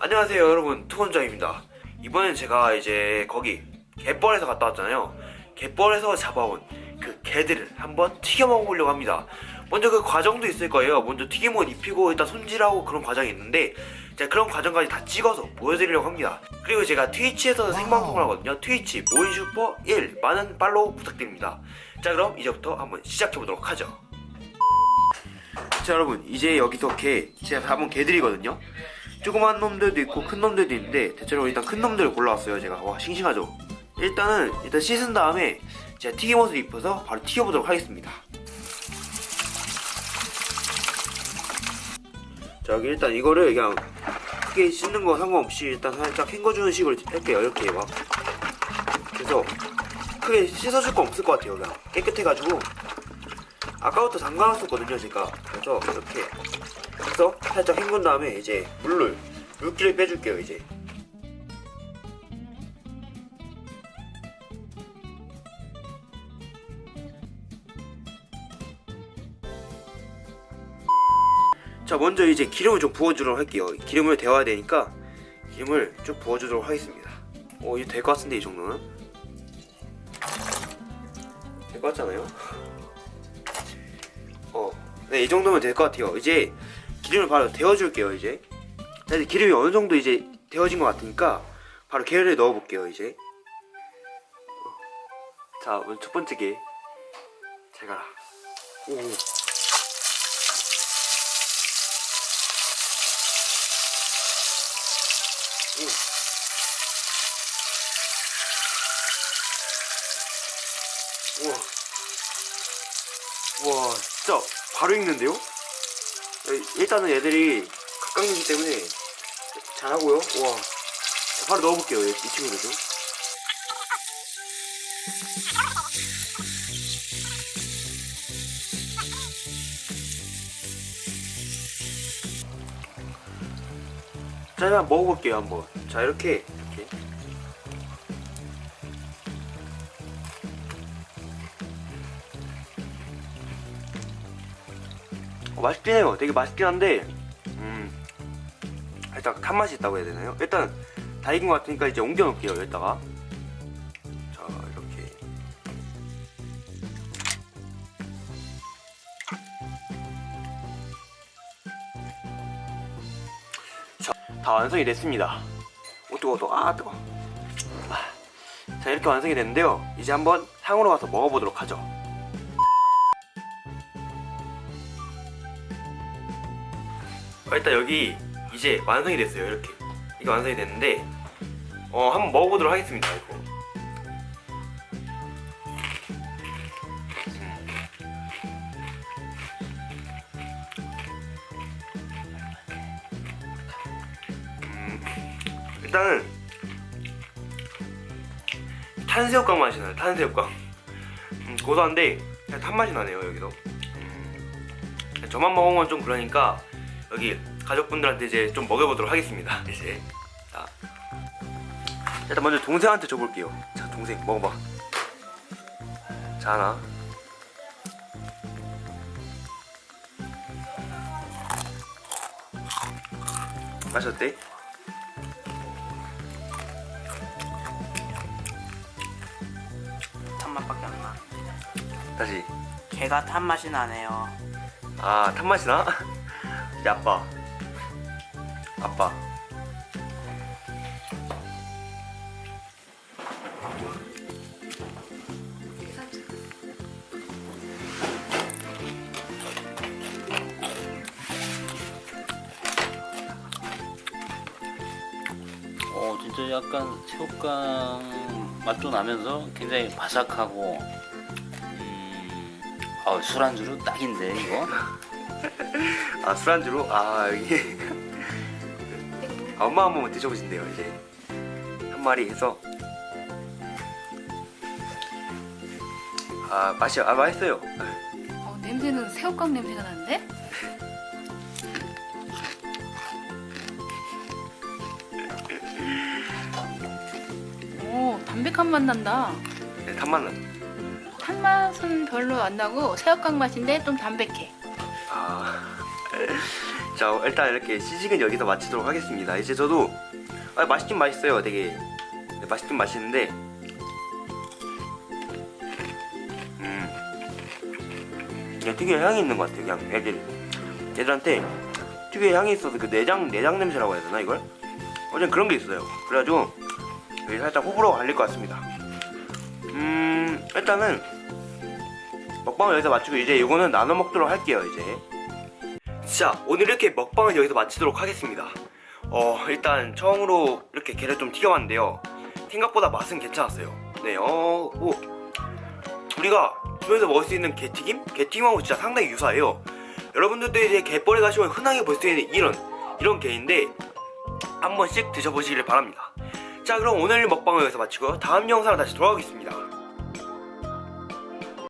안녕하세요 여러분. 투건장입니다. 이번엔 제가 이제 거기 갯벌에서 갔다 왔잖아요. 갯벌에서 잡아온 그 개들을 한번 튀겨 먹어보려고 합니다. 먼저 그 과정도 있을 거예요. 먼저 튀김옷 입히고 일단 손질하고 그런 과정이 있는데 제가 그런 과정까지 다 찍어서 보여드리려고 합니다. 그리고 제가 트위치에서 생방송을 하거든요. 트위치 모인슈퍼 1 많은 팔로우 부탁드립니다. 자 그럼 이제부터 한번 시작해보도록 하죠. 자 여러분 이제 여기서 개 제가 잡은 개들이거든요. 조그만 놈들도 있고 큰 놈들도 있는데 대체로 일단 큰 놈들을 골라왔어요 제가. 와 싱싱하죠? 일단은 일단 씻은 다음에 제가 튀김옷을 입혀서 바로 튀겨보도록 하겠습니다. 자 여기 일단 이거를 그냥 크게 씻는 거 상관없이 일단 살짝 헹궈주는 식으로 할게요. 이렇게 막. 그래서 크게 씻어줄 거 없을 것 같아요 그냥. 깨끗해가지고. 아까부터 담가놨었거든요 제가. 그래서 이렇게 그래서 살짝 헹군 다음에 이제 물을 물기를 빼줄게요 이제 자 먼저 이제 기름을 좀 부어주도록 할게요 기름을 데워야 되니까 기름을 좀 부어주도록 하겠습니다 어 이거 될 것 같은데 이 정도는 될 것 같잖아요 어, 네, 이 정도면 될 것 같아요. 이제 기름을 바로 데워줄게요, 이제. 자, 이제 기름이 어느 정도 이제 데워진 것 같으니까 바로 게를 넣어볼게요, 이제. 어. 자, 먼저 첫 번째 게. 잘 가라. 오. 오. 우와. 와 진짜 바로 익는데요? 일단은 얘들이 각각이기 때문에 잘하고요 와 바로 넣어볼게요 이 친구들도 자 한번 먹어볼게요 한번 자 이렇게 이렇게 어, 맛있긴 해요. 되게 맛있긴 한데, 음, 살짝 탄맛이 있다고 해야 되나요? 일단, 다 익은 것 같으니까 이제 옮겨 놓을게요, 여기다가. 다 완성이 됐습니다. 오, 뜨거워, 뜨거워. 아, 뜨거워. 아, 자, 이렇게 완성이 됐는데요. 이제 한번 상으로 가서 먹어보도록 하죠. 어, 일단 여기 이제 완성이 됐어요 이렇게 이게 완성이 됐는데 어 한번 먹어보도록 하겠습니다 이거 일단은 탄새우깡 맛이 나요? 탄새우깡 음, 고소한데 탄맛이 나네요 여기도. 음, 저만 먹으면 좀 그러니까 여기 가족분들한테 이제 좀 먹여보도록 하겠습니다. 이제 자 일단 먼저 동생한테 줘볼게요. 자 동생 먹어봐. 자 하나. 맛이 어때? 다시 개가 탄 맛이 나네요. 아 탄맛이 나? 이제 아빠 아빠 어 진짜 약간 새우깡 맛도 나면서 굉장히 바삭하고 음, 아, 술안주로 딱인데 이거? 아 술안주로? 아 이게. 아, 엄마 한 번만 드셔보신대요 이제. 한 마리 해서. 아 맛이 아 맛있어요. 어, 냄새는 새우깡 냄새가 나는데? 오 담백한 맛 난다. 네, 단맛 난다 탄 맛은 별로 안 나고 새우깡 맛인데 좀 담백해. 아. 자, 일단 이렇게 시식은 여기서 마치도록 하겠습니다. 이제 저도 아, 맛있긴 맛있어요. 되게 네, 맛있긴 맛있는데 음. 특유의 향이 있는 것 같아요. 그냥 애들 애들한테 특유의 향이 있어서 그 내장 내장 냄새라고 해야 되나 이걸? 어쨌든 그런 게 있어요. 그래가지고 살짝 호불호가 갈릴 것 같습니다. 음 일단은 먹방을 여기서 마치고 이제 이거는 나눠 먹도록 할게요 이제. 자 오늘 이렇게 먹방을 여기서 마치도록 하겠습니다. 어 일단 처음으로 이렇게 게를 좀 튀겨봤는데요. 생각보다 맛은 괜찮았어요. 네어 뭐 우리가 집에서 먹을 수 있는 게튀김? 게튀김하고 진짜 상당히 유사해요. 여러분들도 이제 갯벌에 가시면 흔하게 볼 수 있는 이런 이런 게인데 한 번씩 드셔보시길 바랍니다. 자 그럼 오늘 먹방을 여기서 마치고 다음 영상으로 다시 돌아오겠습니다